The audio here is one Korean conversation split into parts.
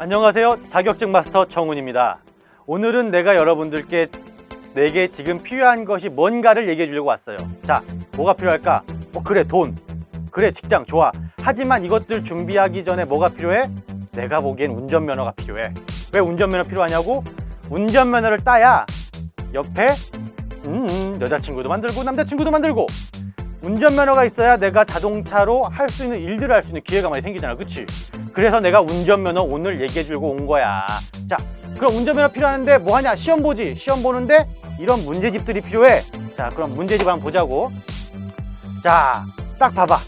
안녕하세요 자격증 마스터 정훈입니다 오늘은 내가 여러분들께 내게 지금 필요한 것이 뭔가를 얘기해 주려고 왔어요 자 뭐가 필요할까? 뭐 그래 돈 그래 직장 좋아 하지만 이것들 준비하기 전에 뭐가 필요해? 내가 보기엔 운전면허가 필요해 왜 운전면허 필요하냐고? 운전면허를 따야 옆에 음, 음, 여자친구도 만들고 남자친구도 만들고 운전면허가 있어야 내가 자동차로 할 수 있는 일들을 할 수 있는 기회가 많이 생기잖아. 그치? 그래서 내가 운전면허 오늘 얘기해 주려고 온 거야. 자 그럼 운전면허 필요한데 뭐 하냐? 시험 보지. 시험 보는데 이런 문제집들이 필요해. 자 그럼 문제집 한번 보자고. 자 딱 봐봐.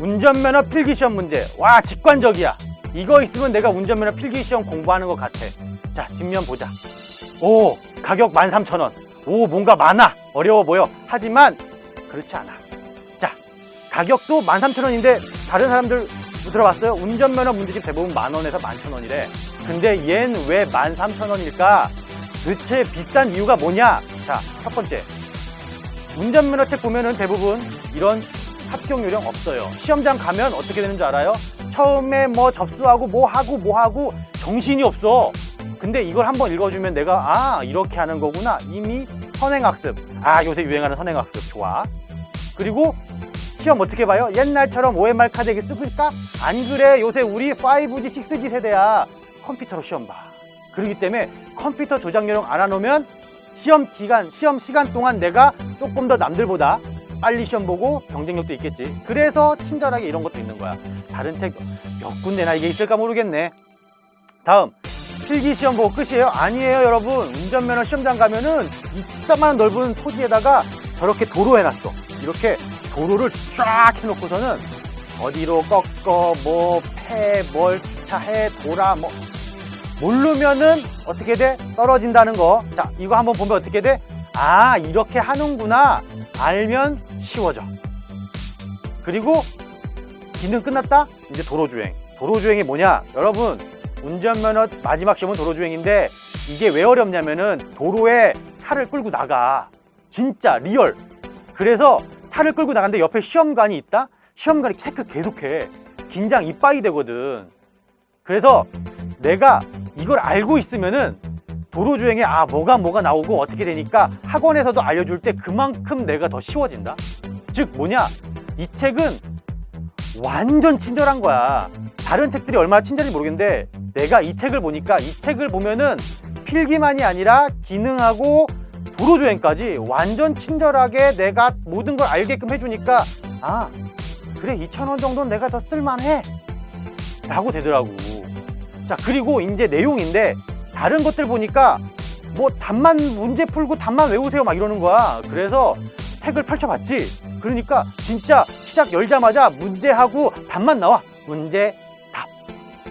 운전면허 필기시험 문제. 와 직관적이야. 이거 있으면 내가 운전면허 필기시험 공부하는 것 같아. 자 뒷면 보자. 오 가격 13,000원. 오 뭔가 많아. 어려워 보여. 하지만 그렇지 않아. 자 가격도 13,000원인데 다른 사람들 들어봤어요? 운전면허 문제집 대부분 만원에서 11,000원이래 근데 얜왜 13,000원일까? 도대체 비싼 이유가 뭐냐? 자, 첫 번째 운전면허 책 보면은 대부분 이런 합격 요령 없어요 시험장 가면 어떻게 되는 줄 알아요? 처음에 뭐 접수하고 뭐 하고 뭐 하고 정신이 없어 근데 이걸 한번 읽어주면 내가 아 이렇게 하는 거구나 이미 선행학습 아 요새 유행하는 선행학습 좋아 그리고 시험 어떻게 봐요? 옛날처럼 OMR 카드 쓸까? 안 그래. 요새 우리 5G, 6G 세대야. 컴퓨터로 시험 봐. 그렇기 때문에 컴퓨터 조작 요령 알아놓으면 시험 기간, 시험 시간 동안 내가 조금 더 남들보다 빨리 시험 보고 경쟁력도 있겠지. 그래서 친절하게 이런 것도 있는 거야. 다른 책 몇 군데나 이게 있을까 모르겠네. 다음. 필기 시험 보고 끝이에요? 아니에요 여러분. 운전면허 시험장 가면은 이따만 넓은 토지에다가 저렇게 도로 해놨어 이렇게 도로를 쫙 해놓고서는 어디로 꺾어 뭐 패 뭘 주차해 돌아 뭐 모르면은 어떻게 돼? 떨어진다는 거. 자, 이거 한번 보면 어떻게 돼? 아, 이렇게 하는구나. 알면 쉬워져. 그리고 기능 끝났다? 이제 도로주행. 도로주행이 뭐냐? 여러분, 운전면허 마지막 시험은 도로주행인데 이게 왜 어렵냐면은 도로에 차를 끌고 나가. 진짜 real. 그래서 차를 끌고 나가는데 옆에 시험관이 있다? 시험관이 체크 계속해. 긴장 이빠이 되거든. 그래서 내가 이걸 알고 있으면은 도로주행에 아 뭐가 뭐가 나오고 어떻게 되니까 학원에서도 알려줄 때 그만큼 내가 더 쉬워진다 즉 뭐냐 이 책은 완전 친절한 거야 다른 책들이 얼마나 친절한지 모르겠는데 내가 이 책을 보니까 이 책을 보면은 필기만이 아니라 기능하고 도로주행까지 완전 친절하게 내가 모든 걸 알게끔 해주니까 아 그래 2,000원 정도는 내가 더 쓸만해. 라고 되더라고. 자 그리고 이제 내용인데 다른 것들 보니까 뭐 답만 문제 풀고 답만 외우세요 막 이러는 거야. 그래서 책을 펼쳐봤지. 그러니까 진짜 시작 열자마자 문제하고 답만 나와. 문제 답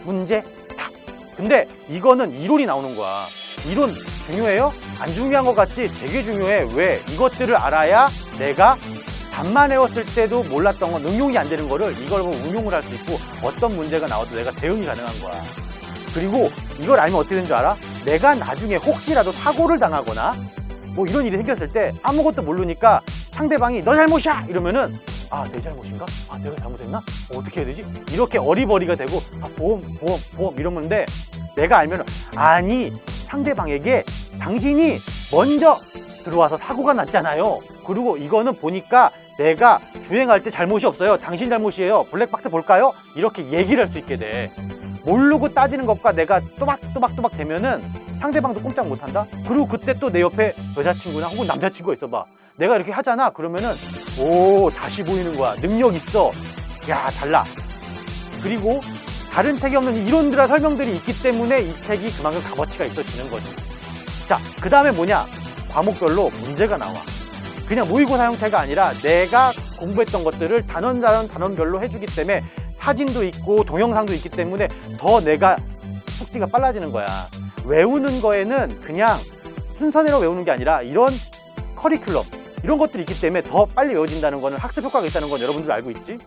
문제 답. 근데 이거는 이론이 나오는 거야 이론 중요해요? 안 중요한 것 같지? 되게 중요해 왜? 이것들을 알아야 내가 답만 외웠을 때도 몰랐던 건 응용이 안 되는 거를 이걸 보고 응용을 할 수 있고 어떤 문제가 나와도 내가 대응이 가능한 거야 그리고 이걸 알면 어떻게 되는 줄 알아? 내가 나중에 혹시라도 사고를 당하거나 뭐 이런 일이 생겼을 때 아무것도 모르니까 상대방이 너 잘못이야! 이러면은 아 내 잘못인가? 아 내가 잘못했나? 어, 어떻게 해야 되지? 이렇게 어리버리가 되고 아 보험 보험 보험 이러는데 내가 알면 아니 상대방에게 당신이 먼저 들어와서 사고가 났잖아요. 그리고 이거는 보니까 내가 주행할 때 잘못이 없어요. 당신 잘못이에요. 블랙박스 볼까요? 이렇게 얘기를 할 수 있게 돼. 모르고 따지는 것과 내가 또박또박또박 되면은 상대방도 꼼짝 못한다? 그리고 그때 또 내 옆에 여자친구나 혹은 남자친구가 있어봐. 내가 이렇게 하잖아? 그러면은 오 다시 보이는 거야. 능력 있어. 야 달라. 그리고 다른 책이 없는 이론들과 설명들이 있기 때문에 이 책이 그만큼 값어치가 있어지는 거지 자그 다음에 뭐냐? 과목별로 문제가 나와. 그냥 모의고사 형태가 아니라 내가 공부했던 것들을 단원 단원 단원별로 해주기 때문에 사진도 있고 동영상도 있기 때문에 더 내가 숙지가 빨라지는 거야. 외우는 거에는 그냥 순서대로 외우는 게 아니라 이런 커리큘럼 이런 것들이 있기 때문에 더 빨리 외워진다는 거는 학습 효과가 있다는 건 여러분들 알고 있지?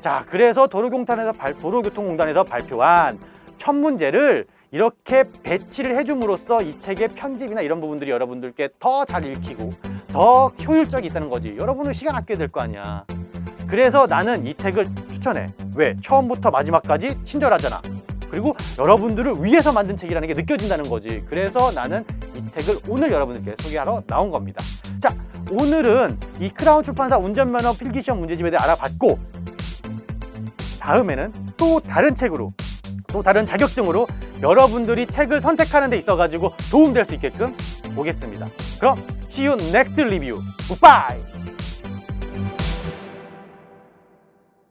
자 그래서 도로공단에서 발, 도로교통공단에서 발표한 첫 문제를 이렇게 배치를 해줌으로써 이 책의 편집이나 이런 부분들이 여러분들께 더 잘 읽히고 더 효율적이 있다는 거지 여러분은 시간 아껴야 될 거 아니야 그래서 나는 이 책을 추천해 왜? 처음부터 마지막까지 친절하잖아 그리고 여러분들을 위해서 만든 책이라는 게 느껴진다는 거지. 그래서 나는 이 책을 오늘 여러분들께 소개하러 나온 겁니다. 자, 오늘은 이 크라운 출판사 운전면허 필기시험 문제집에 대해 알아봤고 다음에는 또 다른 책으로 또 다른 자격증으로 여러분들이 책을 선택하는 데 있어가지고 도움될 수 있게끔 보겠습니다. 그럼 see you next review. Goodbye.